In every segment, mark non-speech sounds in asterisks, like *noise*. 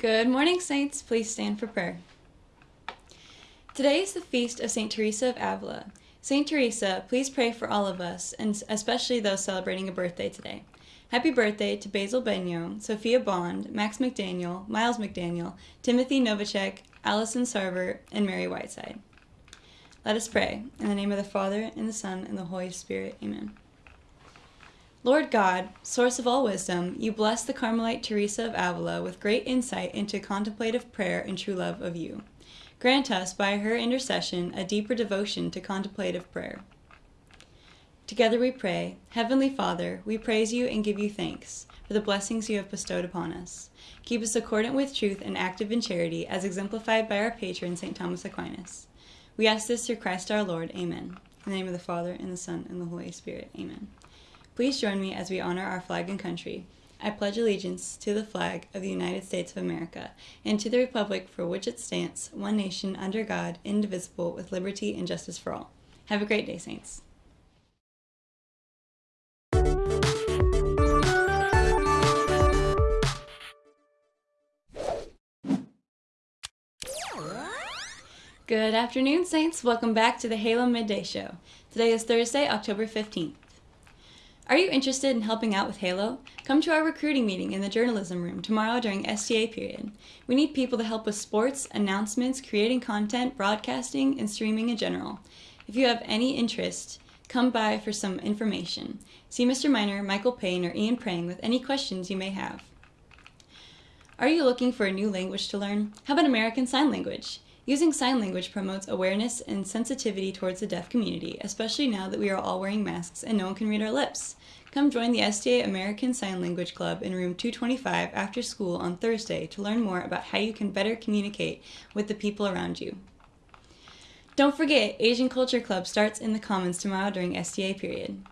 Good morning, Saints. Please stand for prayer. Today is the feast of St. Teresa of Avila. St. Teresa, please pray for all of us, and especially those celebrating a birthday today. Happy birthday to Basil Benyo, Sophia Bond, Max McDaniel, Miles McDaniel, Timothy Novacek, Allison Sarver, and Mary Whiteside. Let us pray. In the name of the Father, and the Son, and the Holy Spirit. Amen. Lord God, source of all wisdom, you bless the Carmelite Teresa of Avila with great insight into contemplative prayer and true love of you. Grant us, by her intercession, a deeper devotion to contemplative prayer. Together we pray, Heavenly Father, we praise you and give you thanks for the blessings you have bestowed upon us. Keep us accordant with truth and active in charity, as exemplified by our patron, St. Thomas Aquinas. We ask this through Christ our Lord. Amen. In the name of the Father, and the Son, and the Holy Spirit. Amen. Please join me as we honor our flag and country. I pledge allegiance to the flag of the United States of America and to the republic for which it stands, one nation under God, indivisible, with liberty and justice for all. Have a great day, Saints. Good afternoon, Saints. Welcome back to the Halo Midday Show. Today is Thursday, October 15th. Are you interested in helping out with Halo? Come to our recruiting meeting in the journalism room tomorrow during STA period. We need people to help with sports, announcements, creating content, broadcasting, and streaming in general. If you have any interest, come by for some information. See Mr. Miner, Michael Payne, or Ian Prang with any questions you may have. Are you looking for a new language to learn? How about American Sign Language? Using sign language promotes awareness and sensitivity towards the deaf community, especially now that we are all wearing masks and no one can read our lips. Come join the STA American Sign Language Club in room 225 after school on Thursday to learn more about how you can better communicate with the people around you. Don't forget, Asian Culture Club starts in the Commons tomorrow during STA period.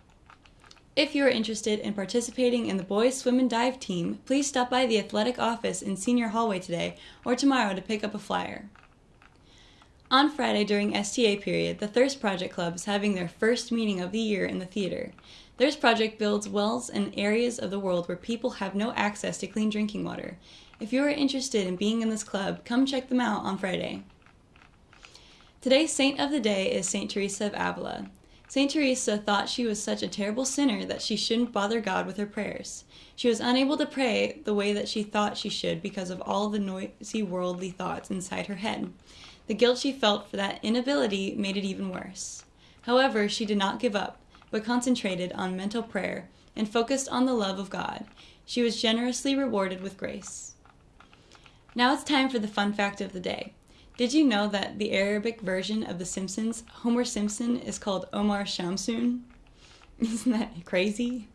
If you are interested in participating in the boys swim and dive team, please stop by the athletic office in senior hallway today or tomorrow to pick up a flyer. On Friday during STA period, the Thirst Project Club is having their first meeting of the year in the theater. Thirst Project builds wells in areas of the world where people have no access to clean drinking water. If you are interested in being in this club, come check them out on Friday. Today's saint of the day is Saint Teresa of Avila. Saint Teresa thought she was such a terrible sinner that she shouldn't bother God with her prayers. She was unable to pray the way that she thought she should because of all the noisy worldly thoughts inside her head. The guilt she felt for that inability made it even worse. However, she did not give up, but concentrated on mental prayer and focused on the love of God. She was generously rewarded with grace. Now it's time for the fun fact of the day. Did you know that the Arabic version of The Simpsons, Homer Simpson, is called Omar Shamsun? *laughs* Isn't that crazy?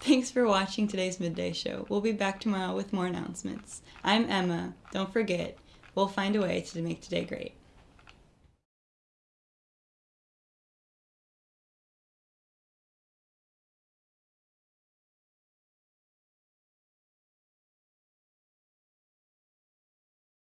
Thanks for watching today's midday show. We'll be back tomorrow with more announcements. I'm Emma. Don't forget, We'll find a way to make today great.